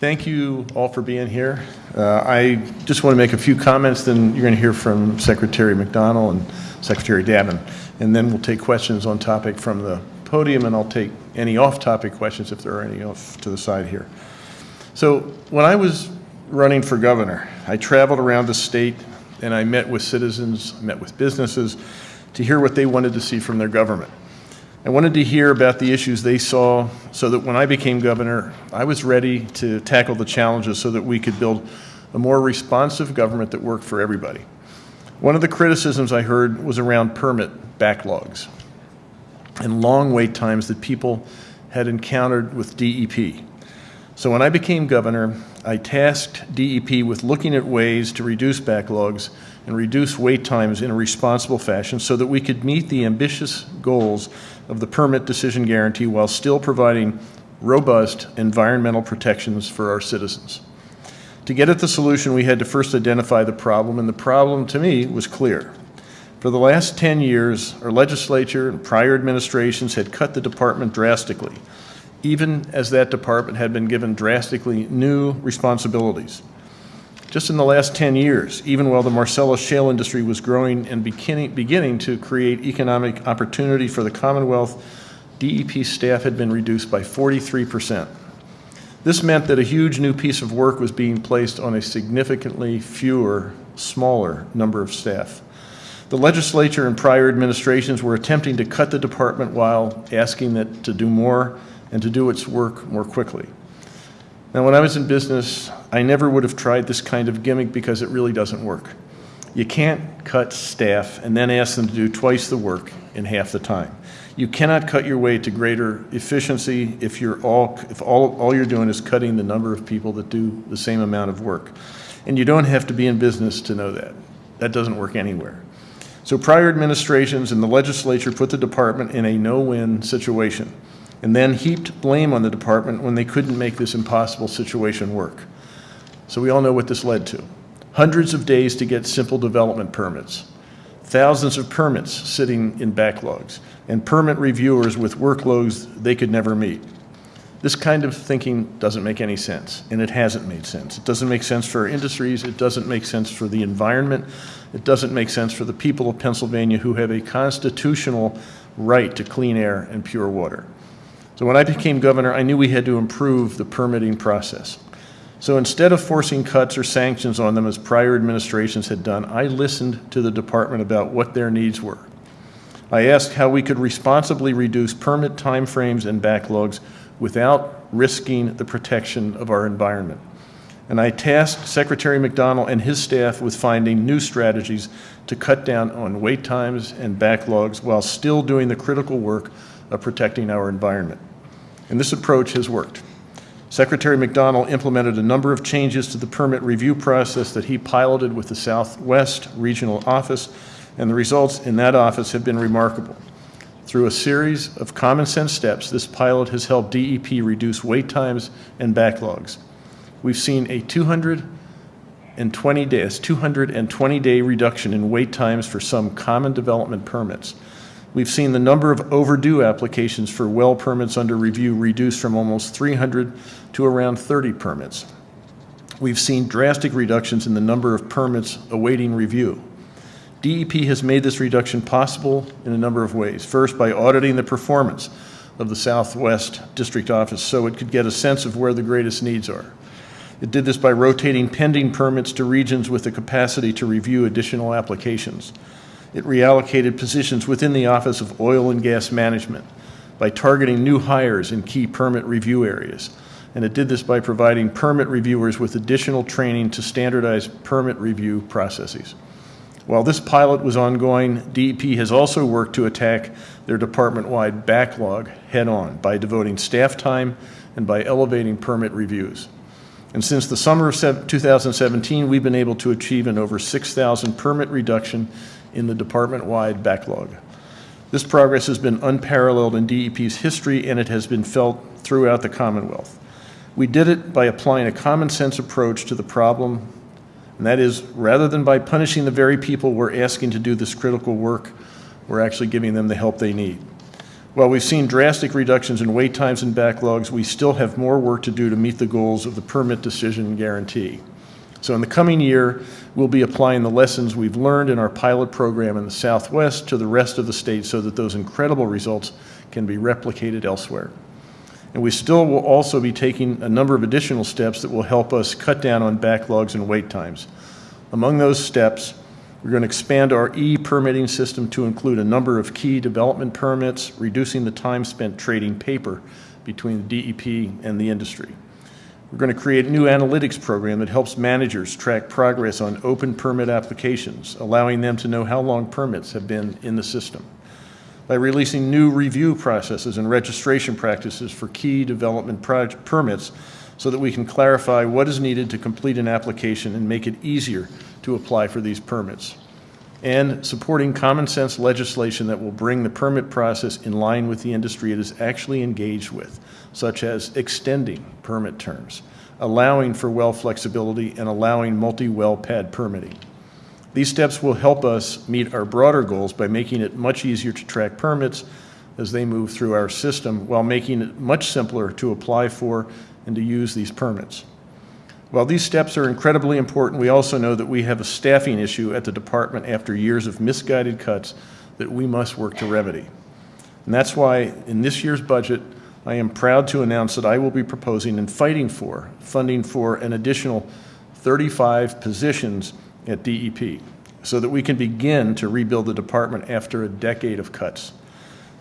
Thank you all for being here. Uh, I just want to make a few comments, then you're going to hear from Secretary McDonnell and Secretary Davin, and then we'll take questions on topic from the podium, and I'll take any off-topic questions if there are any off to the side here. So when I was running for governor, I traveled around the state and I met with citizens, met with businesses to hear what they wanted to see from their government. I wanted to hear about the issues they saw so that when I became governor, I was ready to tackle the challenges so that we could build a more responsive government that worked for everybody. One of the criticisms I heard was around permit backlogs and long wait times that people had encountered with DEP. So when I became governor, I tasked DEP with looking at ways to reduce backlogs and reduce wait times in a responsible fashion so that we could meet the ambitious goals of the permit decision guarantee while still providing robust environmental protections for our citizens. To get at the solution, we had to first identify the problem, and the problem to me was clear. For the last 10 years, our legislature and prior administrations had cut the department drastically, even as that department had been given drastically new responsibilities. Just in the last 10 years, even while the Marcellus shale industry was growing and beginning, beginning to create economic opportunity for the Commonwealth, DEP staff had been reduced by 43%. This meant that a huge new piece of work was being placed on a significantly fewer, smaller number of staff. The legislature and prior administrations were attempting to cut the department while asking it to do more and to do its work more quickly. Now, when I was in business, I never would have tried this kind of gimmick because it really doesn't work. You can't cut staff and then ask them to do twice the work in half the time. You cannot cut your way to greater efficiency if you're all if all, all you're doing is cutting the number of people that do the same amount of work. And you don't have to be in business to know that. That doesn't work anywhere. So prior administrations and the legislature put the department in a no-win situation and then heaped blame on the department when they couldn't make this impossible situation work. So we all know what this led to. Hundreds of days to get simple development permits, thousands of permits sitting in backlogs, and permit reviewers with workloads they could never meet. This kind of thinking doesn't make any sense, and it hasn't made sense. It doesn't make sense for our industries, it doesn't make sense for the environment, it doesn't make sense for the people of Pennsylvania who have a constitutional right to clean air and pure water. So when I became governor, I knew we had to improve the permitting process. So instead of forcing cuts or sanctions on them as prior administrations had done, I listened to the department about what their needs were. I asked how we could responsibly reduce permit timeframes and backlogs without risking the protection of our environment. And I tasked Secretary McDonnell and his staff with finding new strategies to cut down on wait times and backlogs while still doing the critical work of protecting our environment. And this approach has worked. Secretary McDonnell implemented a number of changes to the permit review process that he piloted with the Southwest Regional Office, and the results in that office have been remarkable. Through a series of common sense steps, this pilot has helped DEP reduce wait times and backlogs. We've seen a 220 days, 220 day reduction in wait times for some common development permits. We've seen the number of overdue applications for well permits under review reduced from almost 300 to around 30 permits. We've seen drastic reductions in the number of permits awaiting review. DEP has made this reduction possible in a number of ways. First, by auditing the performance of the Southwest District Office so it could get a sense of where the greatest needs are. It did this by rotating pending permits to regions with the capacity to review additional applications. It reallocated positions within the Office of Oil and Gas Management by targeting new hires in key permit review areas. And it did this by providing permit reviewers with additional training to standardize permit review processes. While this pilot was ongoing, DEP has also worked to attack their department-wide backlog head-on by devoting staff time and by elevating permit reviews. And since the summer of 2017, we've been able to achieve an over 6,000 permit reduction in the department-wide backlog. This progress has been unparalleled in DEP's history and it has been felt throughout the Commonwealth. We did it by applying a common sense approach to the problem, and that is rather than by punishing the very people we're asking to do this critical work, we're actually giving them the help they need. While we've seen drastic reductions in wait times and backlogs, we still have more work to do to meet the goals of the permit decision guarantee. So in the coming year, we'll be applying the lessons we've learned in our pilot program in the Southwest to the rest of the state so that those incredible results can be replicated elsewhere. And we still will also be taking a number of additional steps that will help us cut down on backlogs and wait times. Among those steps, we're going to expand our e-permitting system to include a number of key development permits, reducing the time spent trading paper between the DEP and the industry. We're going to create a new analytics program that helps managers track progress on open permit applications, allowing them to know how long permits have been in the system. By releasing new review processes and registration practices for key development permits so that we can clarify what is needed to complete an application and make it easier to apply for these permits. And supporting common sense legislation that will bring the permit process in line with the industry it is actually engaged with, such as extending permit terms, allowing for well flexibility, and allowing multi-well pad permitting. These steps will help us meet our broader goals by making it much easier to track permits as they move through our system while making it much simpler to apply for and to use these permits. While these steps are incredibly important, we also know that we have a staffing issue at the department after years of misguided cuts that we must work to remedy. And that's why in this year's budget, I am proud to announce that I will be proposing and fighting for funding for an additional 35 positions at DEP so that we can begin to rebuild the department after a decade of cuts.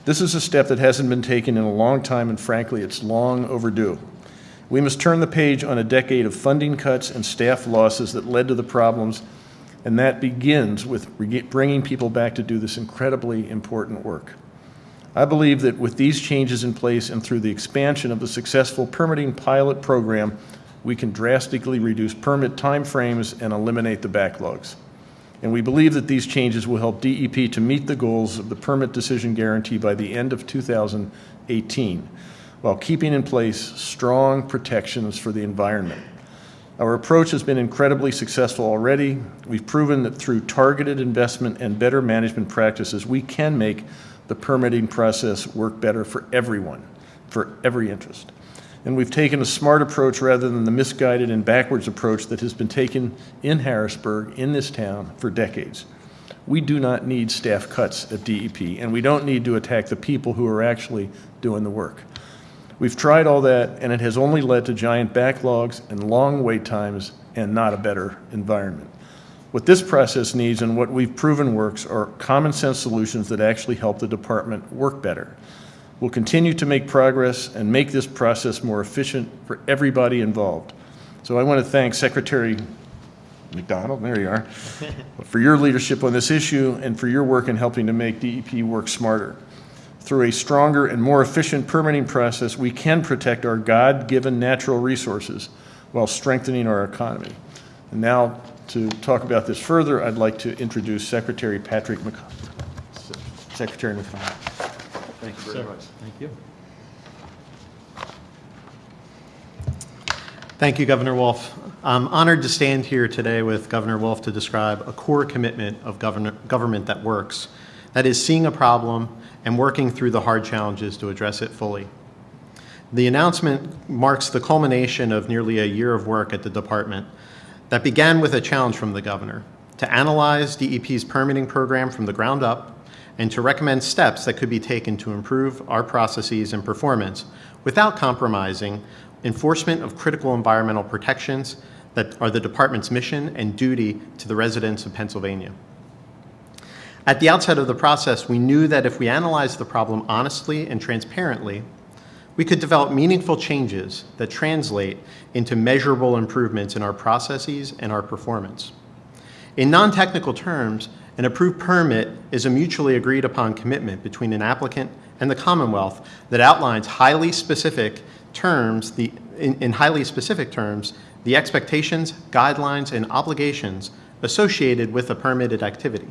This is a step that hasn't been taken in a long time, and frankly, it's long overdue. We must turn the page on a decade of funding cuts and staff losses that led to the problems, and that begins with bringing people back to do this incredibly important work. I believe that with these changes in place and through the expansion of the successful permitting pilot program, we can drastically reduce permit timeframes and eliminate the backlogs. And we believe that these changes will help DEP to meet the goals of the permit decision guarantee by the end of 2018 while keeping in place strong protections for the environment. Our approach has been incredibly successful already. We've proven that through targeted investment and better management practices, we can make the permitting process work better for everyone, for every interest. And we've taken a smart approach rather than the misguided and backwards approach that has been taken in Harrisburg, in this town, for decades. We do not need staff cuts at DEP, and we don't need to attack the people who are actually doing the work. We've tried all that, and it has only led to giant backlogs and long wait times and not a better environment. What this process needs and what we've proven works are common sense solutions that actually help the department work better. We'll continue to make progress and make this process more efficient for everybody involved. So I want to thank Secretary McDonnell, there you are, for your leadership on this issue and for your work in helping to make DEP work smarter. Through a stronger and more efficient permitting process, we can protect our God-given natural resources while strengthening our economy. And now, to talk about this further, I'd like to introduce Secretary Patrick McDonnell. Secretary McDonnell. Thank you very Sir. much. Thank you. Thank you, Governor Wolf. I'm honored to stand here today with Governor Wolf to describe a core commitment of government that works. That is seeing a problem and working through the hard challenges to address it fully. The announcement marks the culmination of nearly a year of work at the department that began with a challenge from the governor to analyze DEP's permitting program from the ground up and to recommend steps that could be taken to improve our processes and performance without compromising enforcement of critical environmental protections that are the department's mission and duty to the residents of Pennsylvania. At the outset of the process, we knew that if we analyzed the problem honestly and transparently, we could develop meaningful changes that translate into measurable improvements in our processes and our performance. In non-technical terms, an approved permit is a mutually agreed upon commitment between an applicant and the Commonwealth that outlines highly specific terms, the, in, in highly specific terms, the expectations, guidelines, and obligations associated with a permitted activity.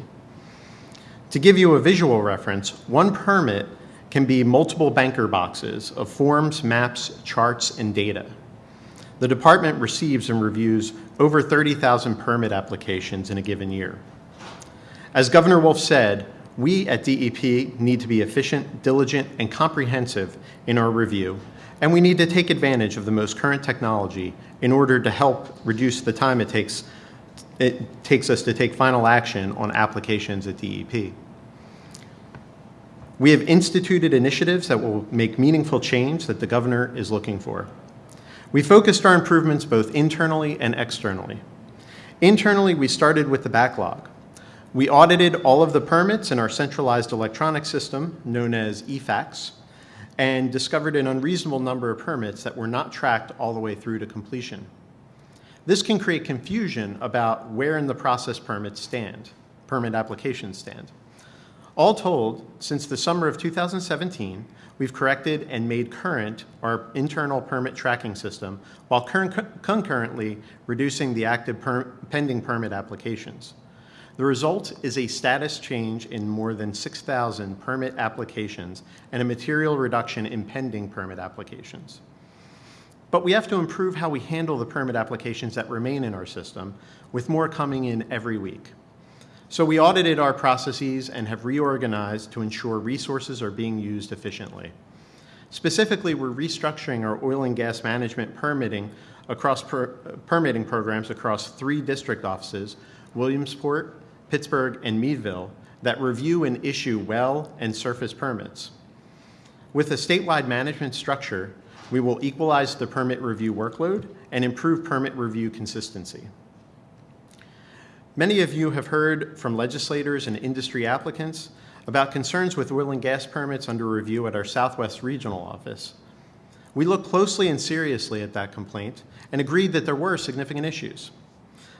To give you a visual reference, one permit can be multiple banker boxes of forms, maps, charts, and data. The department receives and reviews over 30,000 permit applications in a given year. As Governor Wolf said, We at DEP need to be efficient, diligent, and comprehensive in our review, and we need to take advantage of the most current technology in order to help reduce the time it takes, it takes us to take final action on applications at DEP. We have instituted initiatives that will make meaningful change that the governor is looking for. We focused our improvements both internally and externally. Internally, we started with the backlog. We audited all of the permits in our centralized electronic system, known as eFACTS, and discovered an unreasonable number of permits that were not tracked all the way through to completion. This can create confusion about where in the process permits stand, permit applications stand. All told, since the summer of 2017, we've corrected and made current our internal permit tracking system while concur- concurrently reducing the active per- pending permit applications. The result is a status change in more than 6,000 permit applications and a material reduction in pending permit applications. But we have to improve how we handle the permit applications that remain in our system, with more coming in every week. So we audited our processes and have reorganized to ensure resources are being used efficiently. Specifically, we're restructuring our oil and gas management permitting across per, permitting programs across three district offices, Williamsport, Pittsburgh, and Meadville, that review and issue well and surface permits. With a statewide management structure, we will equalize the permit review workload and improve permit review consistency. Many of you have heard from legislators and industry applicants about concerns with oil and gas permits under review at our Southwest Regional Office. We looked closely and seriously at that complaint and agreed that there were significant issues.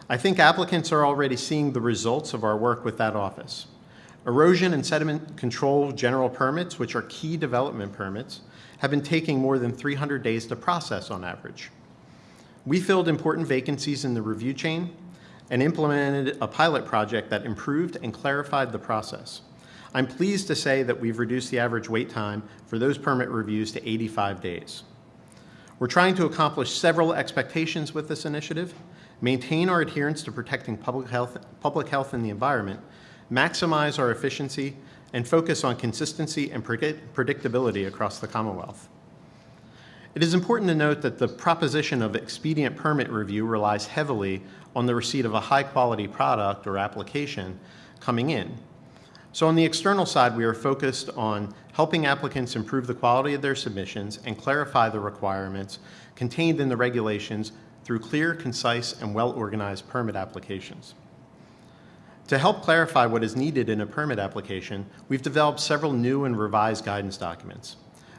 I think applicants are already seeing the results of our work with that office. Erosion and sediment control general permits, which are key development permits, have been taking more than 300 days to process on average. We filled important vacancies in the review chain and implemented a pilot project that improved and clarified the process. I'm pleased to say that we've reduced the average wait time for those permit reviews to 85 days. We're trying to accomplish several expectations with this initiative, maintain our adherence to protecting public health, public health and the environment, maximize our efficiency, and focus on consistency and predictability across the Commonwealth. It is important to note that the proposition of expedient permit review relies heavily on the receipt of a high-quality product or application coming in. So on the external side, we are focused on helping applicants improve the quality of their submissions and clarify the requirements contained in the regulations through clear, concise, and well-organized permit applications. To help clarify what is needed in a permit application, we've developed several new and revised guidance documents.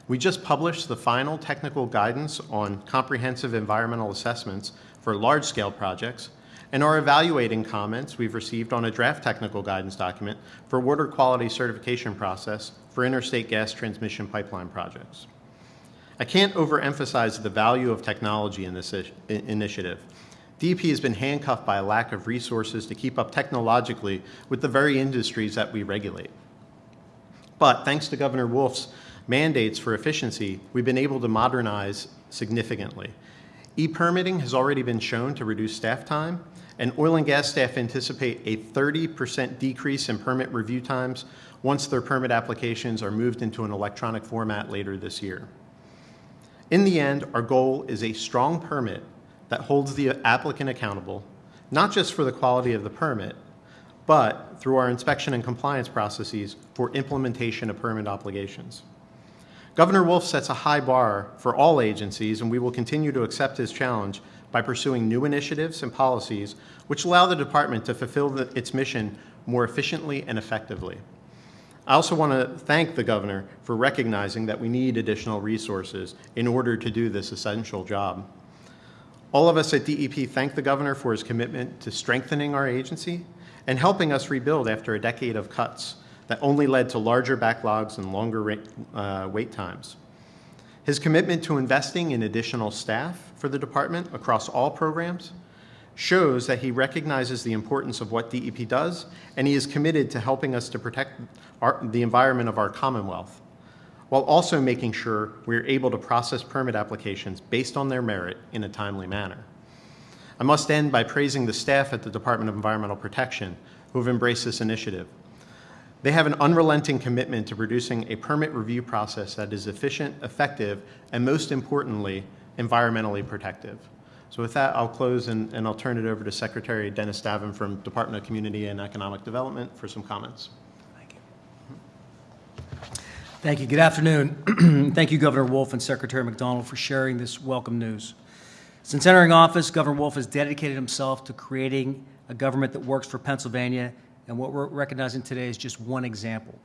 We just published the final technical guidance on comprehensive environmental assessments for large-scale projects and are evaluating comments we've received on a draft technical guidance document for water quality certification process for interstate gas transmission pipeline projects. I can't overemphasize the value of technology in this initiative. DEP has been handcuffed by a lack of resources to keep up technologically with the very industries that we regulate. But thanks to Governor Wolf's mandates for efficiency, we've been able to modernize significantly. E-permitting has already been shown to reduce staff time, and oil and gas staff anticipate a 30% decrease in permit review times once their permit applications are moved into an electronic format later this year. In the end, our goal is a strong permit that holds the applicant accountable, not just for the quality of the permit, but through our inspection and compliance processes for implementation of permit obligations. Governor Wolf sets a high bar for all agencies, and we will continue to accept his challenge by pursuing new initiatives and policies which allow the department to fulfill the, its mission more efficiently and effectively. I also want to thank the governor for recognizing that we need additional resources in order to do this essential job. All of us at DEP thank the governor for his commitment to strengthening our agency and helping us rebuild after a decade of cuts that only led to larger backlogs and longer rate, uh, wait times. His commitment to investing in additional staff for the department across all programs shows that he recognizes the importance of what DEP does, and he is committed to helping us to protect our, the environment of our Commonwealth, while also making sure we're able to process permit applications based on their merit in a timely manner. I must end by praising the staff at the Department of Environmental Protection who have embraced this initiative. They have an unrelenting commitment to producing a permit review process that is efficient, effective, and most importantly, environmentally protective. So with that, I'll close and, and I'll turn it over to Secretary Dennis Davin from Department of Community and Economic Development for some comments. Thank you. Good afternoon. Thank you, Governor Wolf and Secretary McDonnell, for sharing this welcome news. Since entering office, Governor Wolf has dedicated himself to creating a government that works for Pennsylvania, and what we're recognizing today is just one example.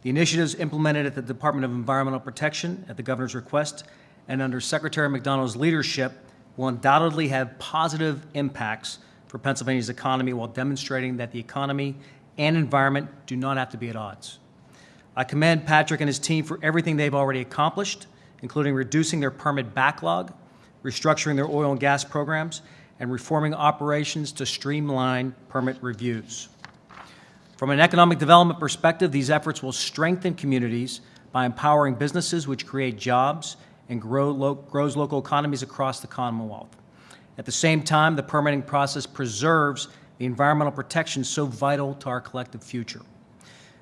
The initiatives implemented at the Department of Environmental Protection at the governor's request and under Secretary McDonnell's leadership will undoubtedly have positive impacts for Pennsylvania's economy while demonstrating that the economy and environment do not have to be at odds. I commend Patrick and his team for everything they've already accomplished, including reducing their permit backlog, restructuring their oil and gas programs, and reforming operations to streamline permit reviews. From an economic development perspective, these efforts will strengthen communities by empowering businesses which create jobs and grow lo- grows local economies across the Commonwealth. At the same time, the permitting process preserves the environmental protections so vital to our collective future.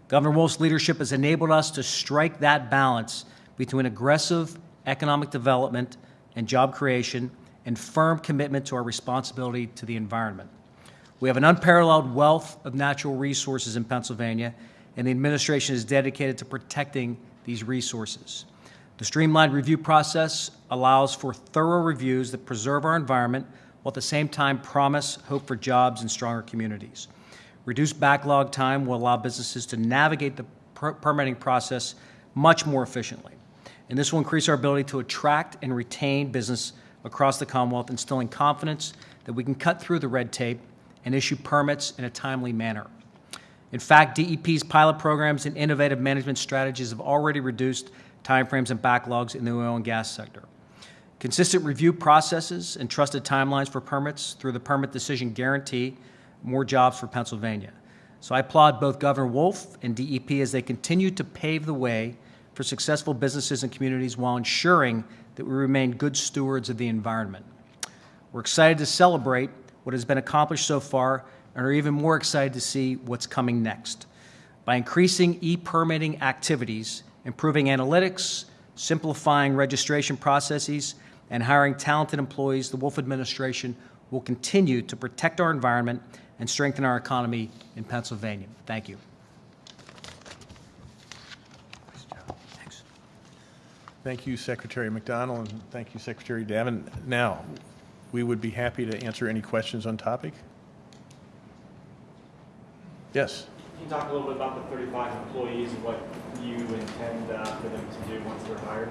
Governor Wolf's leadership has enabled us to strike that balance between aggressive economic development and job creation and firm commitment to our responsibility to the environment. We have an unparalleled wealth of natural resources in Pennsylvania, and the administration is dedicated to protecting these resources. The streamlined review process allows for thorough reviews that preserve our environment while at the same time promise hope for jobs and stronger communities. Reduced backlog time will allow businesses to navigate the per- permitting process much more efficiently. And this will increase our ability to attract and retain business across the Commonwealth, instilling confidence that we can cut through the red tape and issue permits in a timely manner. In fact, DEP's pilot programs and innovative management strategies have already reduced timeframes and backlogs in the oil and gas sector. Consistent review processes and trusted timelines for permits through the Permit Decision Guarantee more jobs for Pennsylvania. So I applaud both Governor Wolf and DEP as they continue to pave the way for successful businesses and communities while ensuring that we remain good stewards of the environment. We're excited to celebrate what has been accomplished so far and are even more excited to see what's coming next. By increasing e-permitting activities, improving analytics, simplifying registration processes, and hiring talented employees, the Wolf administration will continue to protect our environment and strengthen our economy in Pennsylvania. Thank you. Thanks. Thank you, Secretary McDonnell, and thank you, Secretary Davin. Now, we would be happy to answer any questions on topic. Yes? Can you talk a little bit about the 35 employees and what you intend uh, for them to do once they're hired?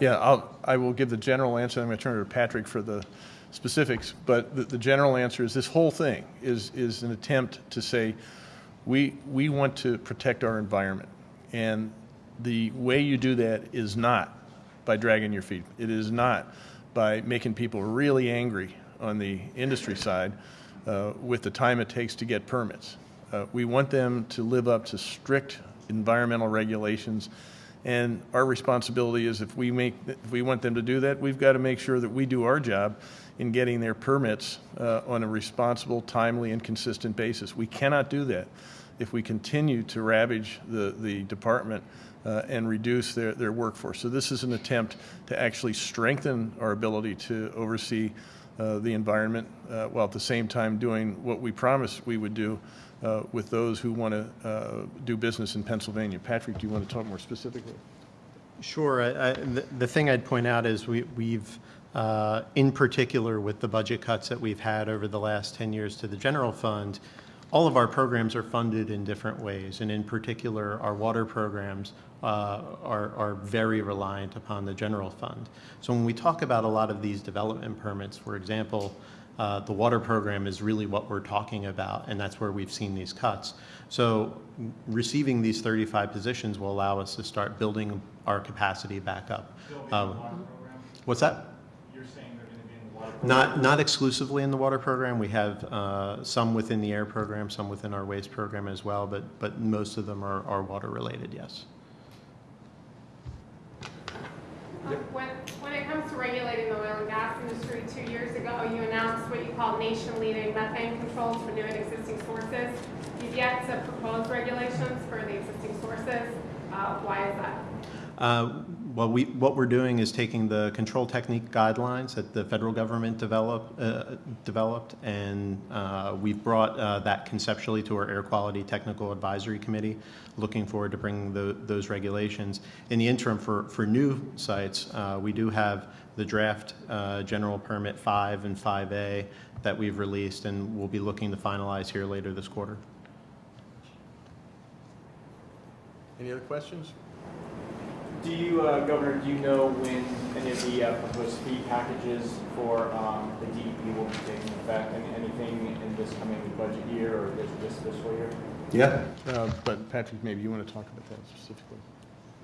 Yeah, I'll, I will give the general answer, I'm going to turn it to Patrick for the specifics, but the, the general answer is this whole thing is, is an attempt to say, we, we want to protect our environment. And the way you do that is not by dragging your feet. It is not by making people really angry on the industry side uh, with the time it takes to get permits. Uh, we want them to live up to strict environmental regulations and our responsibility is if we make, if we want them to do that, we've got to make sure that we do our job in getting their permits uh, on a responsible, timely, and consistent basis. We cannot do that if we continue to ravage the, the department uh, and reduce their, their workforce. So this is an attempt to actually strengthen our ability to oversee uh, the environment uh, while at the same time doing what we promised we would do uh, with those who want to uh, do business in Pennsylvania. Patrick, do you want to talk more specifically? Sure. I- I- The the thing I'd point out is we- we've, uh, in particular with the budget cuts that we've had over the last 10 years to the general fund, all of our programs are funded in different ways. And in particular, our water programs uh, are are very reliant upon the general fund. So when we talk about a lot of these development permits, for example, uh, the water program is really what we're talking about, and that's where we've seen these cuts. So receiving these 35 positions will allow us to start building our capacity back up. Uh, What's that? You're saying they're going to be in the water? Not, not exclusively in the water program. We have uh, some within the air program, some within our waste program as well, but, but most of them are, are water-related, yes. When, when it comes to regulating the oil and gas industry, two years ago, you announced what you called nation-leading methane controls for new and existing sources. You've yet to propose regulations for the existing sources. Uh, Why is that? Uh, Well, we, what we're doing is taking the control technique guidelines that the federal government develop, uh, developed, and uh, we've brought uh, that conceptually to our Air Quality Technical Advisory Committee, looking forward to bringing tho- those regulations. In the interim, for, for new sites, uh, we do have the draft uh, General Permit 5 and 5A that we've released, and we'll be looking to finalize here later this quarter. Any other questions? Do you, uh, Governor, do you know when any of the uh, proposed fee packages for um, the DEP will be taking effect? And Anything in this coming budget year or this this fiscal year? Yeah. Uh, But Patrick, maybe you want to talk about that specifically?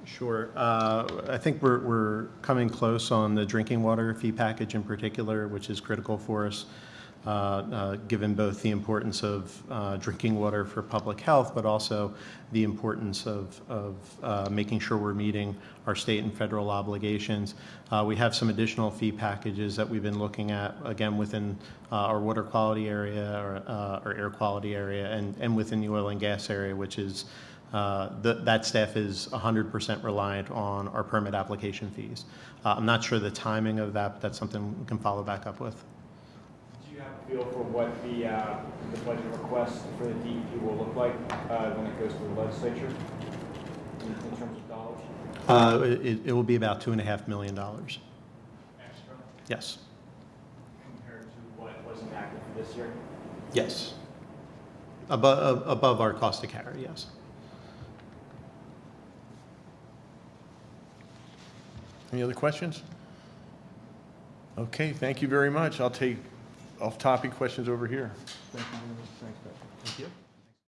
Sure. Uh, I think we're, we're coming close on the drinking water fee package in particular, which is critical for us, uh, uh, given both the importance of uh, drinking water for public health, but also the importance of, of uh, making sure we're meeting our state and federal obligations. Uh, We have some additional fee packages that we've been looking at, again, within our water quality area, or our air quality area, and, and within the oil and gas area, which is uh, th- That staff is 100% reliant on our permit application fees. Uh, I'm not sure the timing of that, but that's something we can follow back up with. Do you have a feel for what the, uh, the budget request for the DEP will look like uh, when it goes to the legislature in in terms of dollars? Uh, It it will be about $2.5 million. Extra Yes. compared to what was enacted for this year? Yes. Above Above our cost to carry, yes. Any other questions? Okay, thank you very much. I'll take off-topic questions over here. Thank you. Thanks, Patrick. Thank you.